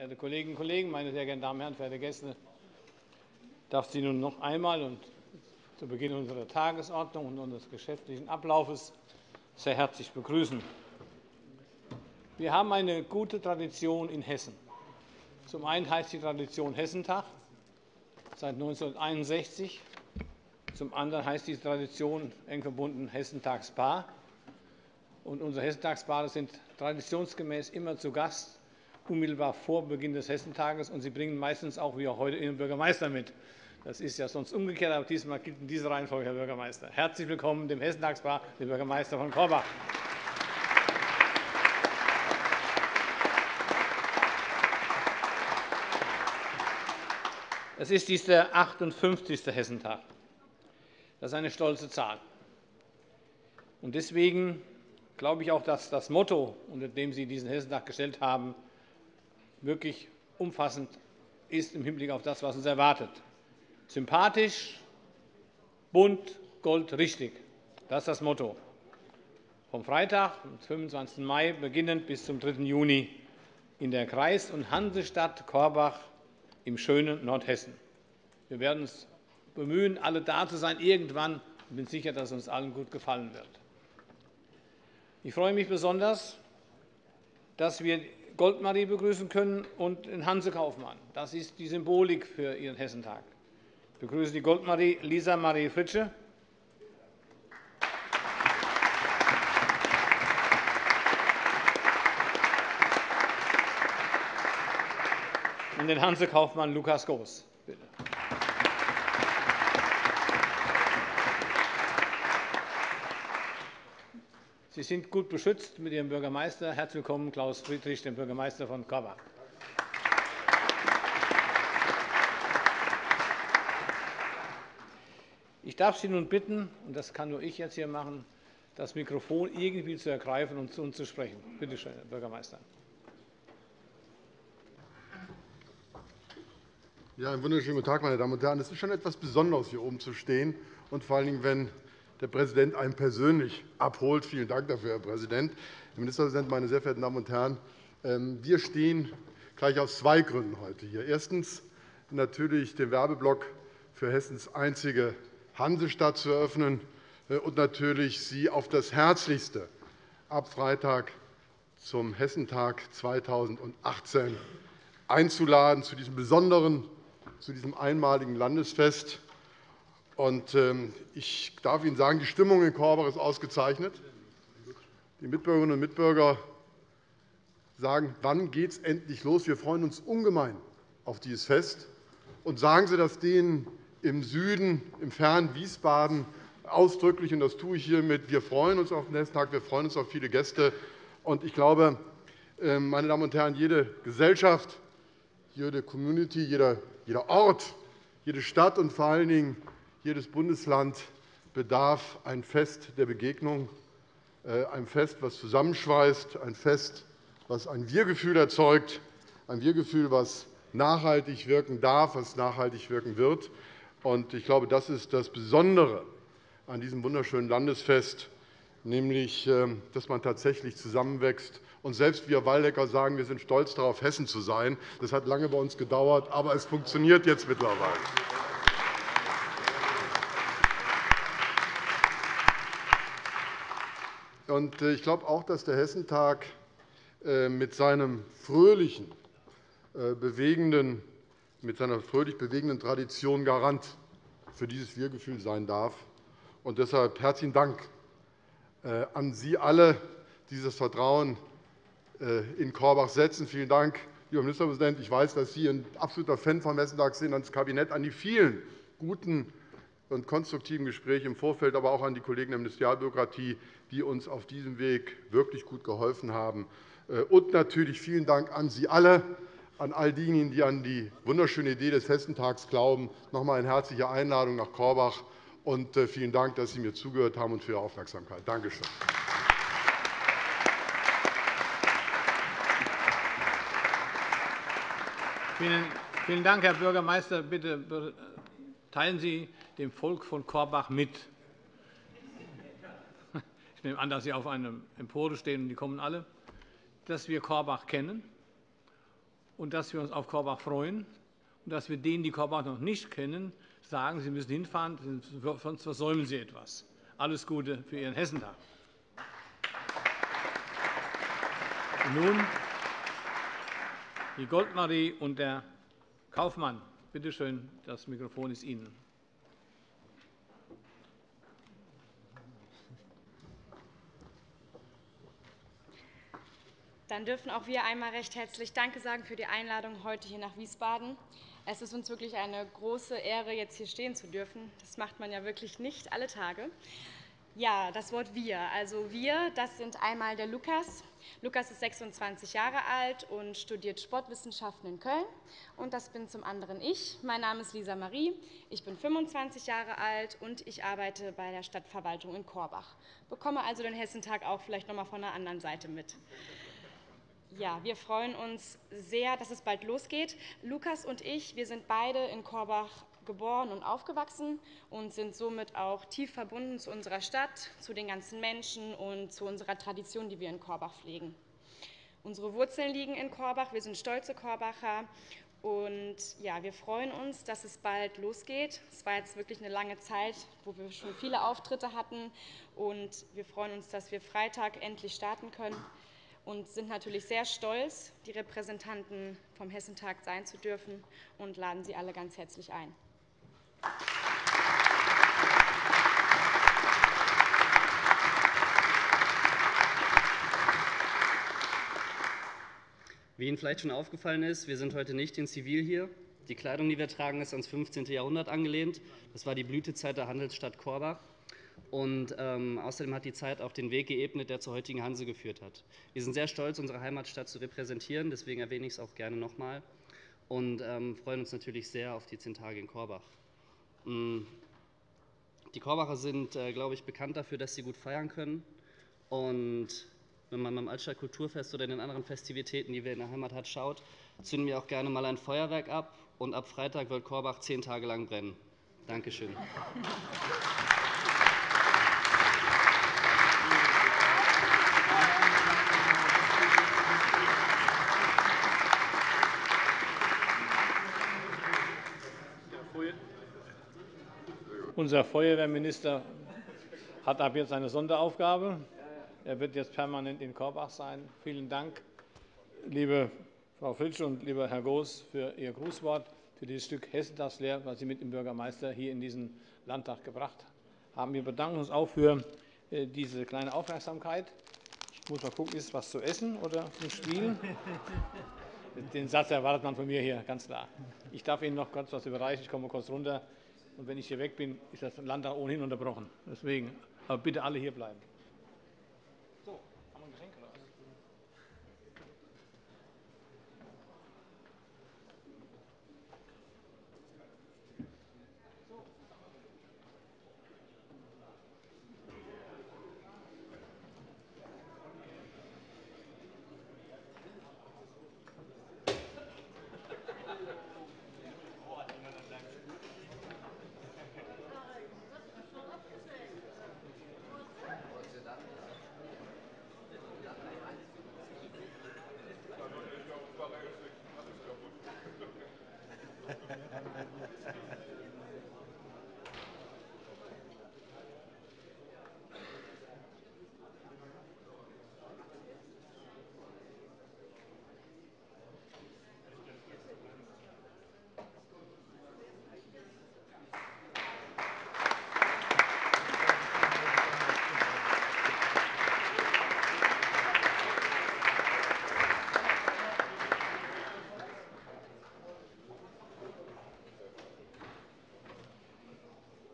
Verehrte Kolleginnen und Kollegen, meine sehr geehrten Damen und Herren, verehrte Gäste! Ich darf Sie nun noch einmal und zu Beginn unserer Tagesordnung und unseres geschäftlichen Ablaufes sehr herzlich begrüßen. Wir haben eine gute Tradition in Hessen. Zum einen heißt die Tradition Hessentag seit 1961. Zum anderen heißt diese Tradition eng verbunden Hessentagsbar. unsere Hessentagsbade sind traditionsgemäß immer zu Gast unmittelbar vor Beginn des Hessentages, und sie bringen meistens auch wie auch heute Ihren Bürgermeister mit. Das ist ja sonst umgekehrt, aber diesmal gilt in dieser Reihenfolge, Herr Bürgermeister. Herzlich willkommen dem Hessentagsbar, dem Bürgermeister von Korbach. Es ist dies der 58. Hessentag. Das ist eine stolze Zahl. Deswegen glaube ich auch, dass das Motto, unter dem Sie diesen Hessentag gestellt haben, wirklich umfassend ist im Hinblick auf das, was uns erwartet. Sympathisch, bunt, Gold richtig. Das ist das Motto. Vom Freitag, dem 25. Mai, beginnend bis zum 3. Juni in der Kreis- und Hansestadt Korbach im schönen Nordhessen. Wir werden uns bemühen, alle da zu sein irgendwann. Ich bin sicher, dass es uns allen gut gefallen wird. Ich freue mich besonders, dass wir Goldmarie begrüßen können und den Hanse Kaufmann. Das ist die Symbolik für Ihren Hessentag. Ich begrüße die Goldmarie Lisa Marie Fritsche. und den Hanse Kaufmann Lukas Goos. Bitte. Sie sind gut beschützt mit Ihrem Bürgermeister. Herzlich willkommen, Klaus Friedrich, dem Bürgermeister von Korbach. Ich darf Sie nun bitten, und das kann nur ich jetzt hier machen, das Mikrofon irgendwie zu ergreifen und zu uns zu sprechen. Bitte schön, Herr Bürgermeister. Ja, einen wunderschönen guten Tag, meine Damen und Herren. Es ist schon etwas Besonderes, hier oben zu stehen, und vor allen Dingen, wenn der Präsident einen persönlich abholt. Vielen Dank dafür, Herr Präsident. Herr Ministerpräsident, meine sehr verehrten Damen und Herren! Ähm, wir stehen gleich aus zwei Gründen heute hier. Erstens natürlich den Werbeblock für Hessens einzige Hansestadt zu eröffnen äh, und natürlich Sie auf das Herzlichste ab Freitag zum Hessentag 2018 einzuladen, zu diesem besonderen, zu diesem einmaligen Landesfest. Ähm, ich darf Ihnen sagen, die Stimmung in Korbach ist ausgezeichnet. Die Mitbürgerinnen und Mitbürger sagen, wann geht es endlich los? Wir freuen uns ungemein auf dieses Fest. Und sagen Sie das denen im Süden, im fernen Wiesbaden ausdrücklich, und das tue ich hiermit. Wir freuen uns auf den Hessentag, wir freuen uns auf viele Gäste. Und ich glaube, ähm, meine Damen und Herren, jede Gesellschaft, jede Community, jeder Ort, jede Stadt und vor allen Dingen jedes Bundesland bedarf ein Fest der Begegnung, äh, ein Fest, das zusammenschweißt, ein Fest, das ein Wir-Gefühl erzeugt, ein Wir-Gefühl, das nachhaltig wirken darf, das nachhaltig wirken wird. Ich glaube, das ist das Besondere an diesem wunderschönen Landesfest, nämlich, ähm, dass man tatsächlich zusammenwächst. Und selbst wir Waldecker sagen, wir sind stolz darauf, Hessen zu sein. Das hat lange bei uns gedauert, aber es funktioniert jetzt mittlerweile. Ich glaube auch, dass der Hessentag äh, mit seinem fröhlichen, äh, bewegenden, mit seiner fröhlich bewegenden Tradition Garant für dieses Wir-Gefühl sein darf. Und deshalb herzlichen Dank an Sie alle, die dieses Vertrauen in Korbach setzen. Vielen Dank, lieber Ministerpräsident. Ich weiß, dass Sie ein absoluter Fan vom Hessentag sind, ans Kabinett, an die vielen guten und konstruktiven Gespräche im Vorfeld, aber auch an die Kollegen der Ministerialbürokratie, die uns auf diesem Weg wirklich gut geholfen haben. Äh, und natürlich vielen Dank an Sie alle, an all diejenigen, die an die wunderschöne Idee des Hessentags glauben. Noch einmal eine herzliche Einladung nach Korbach. Und äh, vielen Dank, dass Sie mir zugehört haben und für Ihre Aufmerksamkeit. Danke schön. Vielen Dank, Herr Bürgermeister. Bitte teilen Sie dem Volk von Korbach mit. Ich nehme an, dass Sie auf einer Empore stehen, und die kommen alle, dass wir Korbach kennen und dass wir uns auf Korbach freuen und dass wir denen, die Korbach noch nicht kennen, sagen, sie müssen hinfahren, sonst versäumen sie etwas. Alles Gute für Ihren Hessentag. Nun die Goldmarie und der Kaufmann. Bitte schön, das Mikrofon ist Ihnen. Dann dürfen auch wir einmal recht herzlich Danke sagen für die Einladung heute hier nach Wiesbaden. Es ist uns wirklich eine große Ehre, jetzt hier stehen zu dürfen. Das macht man ja wirklich nicht alle Tage. Ja, das Wort wir. Also wir, das sind einmal der Lukas. Lukas ist 26 Jahre alt und studiert Sportwissenschaften in Köln. Und das bin zum anderen ich. Mein Name ist Lisa Marie. Ich bin 25 Jahre alt und ich arbeite bei der Stadtverwaltung in Korbach. Bekomme also den Hessentag auch vielleicht noch einmal von der anderen Seite mit. Ja, wir freuen uns sehr, dass es bald losgeht. Lukas und ich, wir sind beide in Korbach geboren und aufgewachsen und sind somit auch tief verbunden zu unserer Stadt, zu den ganzen Menschen und zu unserer Tradition, die wir in Korbach pflegen. Unsere Wurzeln liegen in Korbach. Wir sind stolze Korbacher und ja, wir freuen uns, dass es bald losgeht. Es war jetzt wirklich eine lange Zeit, wo wir schon viele Auftritte hatten. Und wir freuen uns, dass wir Freitag endlich starten können und sind natürlich sehr stolz, die Repräsentanten vom Hessentag sein zu dürfen und laden Sie alle ganz herzlich ein. Wie Ihnen vielleicht schon aufgefallen ist, wir sind heute nicht in Zivil hier. Die Kleidung, die wir tragen, ist ans 15. Jahrhundert angelehnt. Das war die Blütezeit der Handelsstadt Korbach. Und ähm, außerdem hat die Zeit auch den Weg geebnet, der zur heutigen Hanse geführt hat. Wir sind sehr stolz, unsere Heimatstadt zu repräsentieren, deswegen erwähne ich es auch gerne nochmal und ähm, freuen uns natürlich sehr auf die zehn Tage in Korbach. Mm. Die Korbacher sind, äh, glaube ich, bekannt dafür, dass sie gut feiern können. Und wenn man beim Altstadt Kulturfest oder den anderen Festivitäten, die wir in der Heimat hat, schaut, zünden wir auch gerne mal ein Feuerwerk ab. Und ab Freitag wird Korbach zehn Tage lang brennen. Dankeschön. Unser Feuerwehrminister hat ab jetzt eine Sonderaufgabe. Er wird jetzt permanent in Korbach sein. Vielen Dank, liebe Frau Fritsch und lieber Herr Goos, für Ihr Grußwort, für dieses Stück Hessentagslehr, was Sie mit dem Bürgermeister hier in diesen Landtag gebracht haben. Wir bedanken uns auch für äh, diese kleine Aufmerksamkeit. Ich muss mal gucken, ist was zu essen oder zum Spielen? Den Satz erwartet man von mir hier, ganz klar. Ich darf Ihnen noch kurz was überreichen. Ich komme kurz runter. Und wenn ich hier weg bin, ist das Landtag ohnehin unterbrochen. Deswegen, aber bitte alle hier bleiben.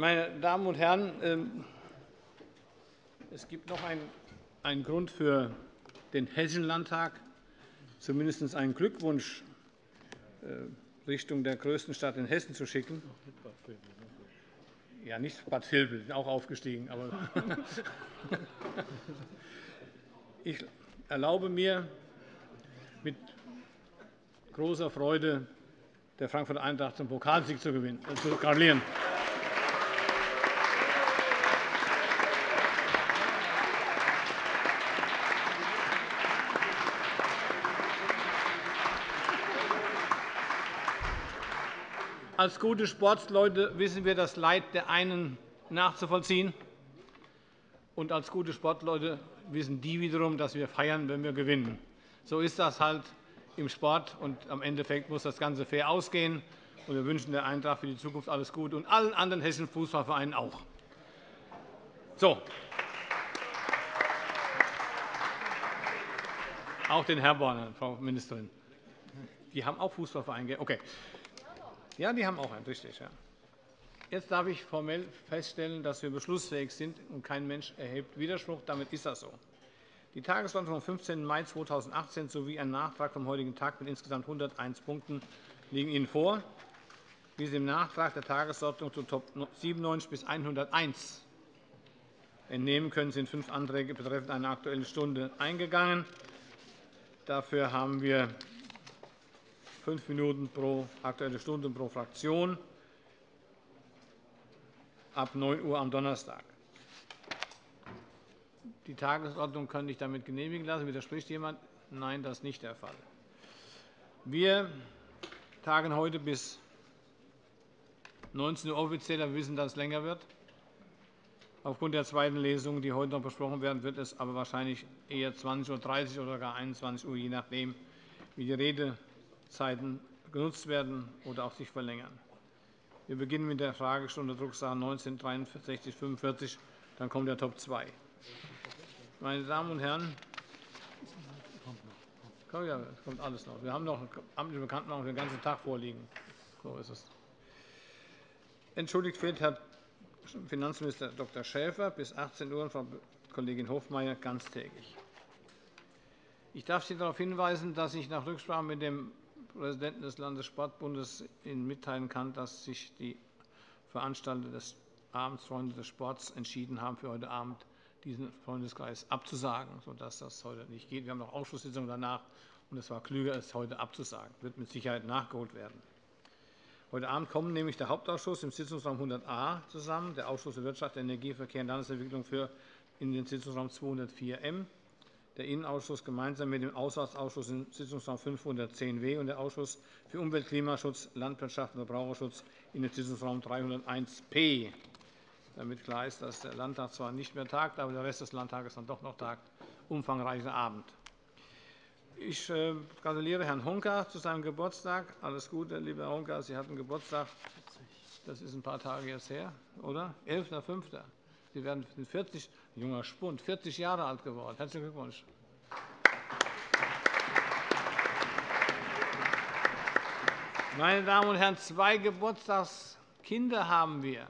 Meine Damen und Herren, ähm, es gibt noch einen Grund für den Hessischen Landtag, zumindest einen Glückwunsch äh, Richtung der größten Stadt in Hessen zu schicken. Ja, nicht Bad Vilbel, auch aufgestiegen. Aber ich erlaube mir mit großer Freude der Frankfurter Eintracht zum Pokalsieg zu, gewinnen, äh, zu gratulieren. Als gute Sportsleute wissen wir das Leid der einen nachzuvollziehen. Und als gute Sportleute wissen die wiederum, dass wir feiern, wenn wir gewinnen. So ist das halt im Sport. Und am Endeffekt muss das Ganze fair ausgehen. Und wir wünschen der Eintracht für die Zukunft alles Gute und allen anderen hessischen Fußballvereinen auch. So. Auch den Herborn, Frau Ministerin. Die haben auch Fußballvereine. Okay. Ja, die haben auch einen, richtig. Ja. Jetzt darf ich formell feststellen, dass wir beschlussfähig sind und kein Mensch erhebt Widerspruch. Damit ist das so. Die Tagesordnung vom 15. Mai 2018 sowie ein Nachtrag vom heutigen Tag mit insgesamt 101 Punkten liegen Ihnen vor. Wie Sie im Nachtrag der Tagesordnung zu Top 97 bis 101 entnehmen können, sind fünf Anträge betreffend eine Aktuelle Stunde eingegangen. Dafür haben wir fünf Minuten pro Aktuelle Stunde pro Fraktion ab 9 Uhr am Donnerstag. Die Tagesordnung kann ich damit genehmigen lassen. Widerspricht jemand? Nein, das ist nicht der Fall. Wir tagen heute bis 19 Uhr offiziell. Wir wissen, dass es länger wird. Aufgrund der zweiten Lesung, die heute noch besprochen werden, wird es aber wahrscheinlich eher 20.30 Uhr oder gar 21 Uhr, je nachdem, wie die Redezeiten genutzt werden oder auch sich verlängern. Wir beginnen mit der Fragestunde Drucksache 19 63 45. Dann kommt der Top 2. Meine Damen und Herren, ja, kommt alles noch. Wir haben noch amtliche Bekanntmachung den ganzen Tag vorliegen. So ist es. Entschuldigt fehlt Herr Finanzminister Dr. Schäfer bis 18 Uhr und Frau Kollegin Hofmeier ganztägig. Ich darf Sie darauf hinweisen, dass ich nach Rücksprache mit dem Präsidenten des Landessportbundes Ihnen mitteilen kann, dass sich die Veranstalter des Abends Freunde des Sports entschieden haben, für heute Abend diesen Freundeskreis abzusagen, sodass das heute nicht geht. Wir haben noch Ausschusssitzungen danach, und es war klüger, es heute abzusagen. Das wird mit Sicherheit nachgeholt werden. Heute Abend kommen nämlich der Hauptausschuss im Sitzungsraum 100a zusammen, der Ausschuss für Wirtschaft, Energie, Verkehr und Landesentwicklung für in den Sitzungsraum 204m, der Innenausschuss gemeinsam mit dem Auswärtsausschuss im Sitzungsraum 510w und der Ausschuss für Umwelt, Klimaschutz, Landwirtschaft und Verbraucherschutz in den Sitzungsraum 301p. Damit klar ist, dass der Landtag zwar nicht mehr tagt, aber der Rest des Landtages dann doch noch tagt. Umfangreicher Abend. Ich äh, gratuliere Herrn Honka zu seinem Geburtstag. Alles Gute, lieber Herr Honka. Sie hatten Geburtstag. Das ist ein paar Tage jetzt her, oder? 11.05. Sie werden 40, junger Spund, 40 Jahre alt geworden. Herzlichen Glückwunsch. Meine Damen und Herren, zwei Geburtstagskinder haben wir.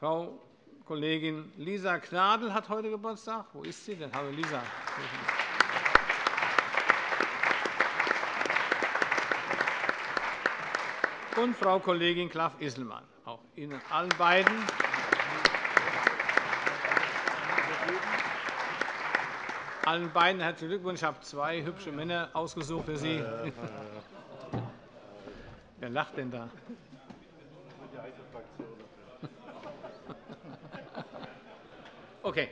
Frau Kollegin Lisa Gnadl hat heute Geburtstag. Wo ist sie denn? Hallo Lisa. und Frau Kollegin Klaff-Isselmann. Auch Ihnen allen beiden. Allen beiden herzlichen Glückwunsch. Ich habe zwei hübsche Männer ausgesucht für Sie. Wer lacht denn da? Okay.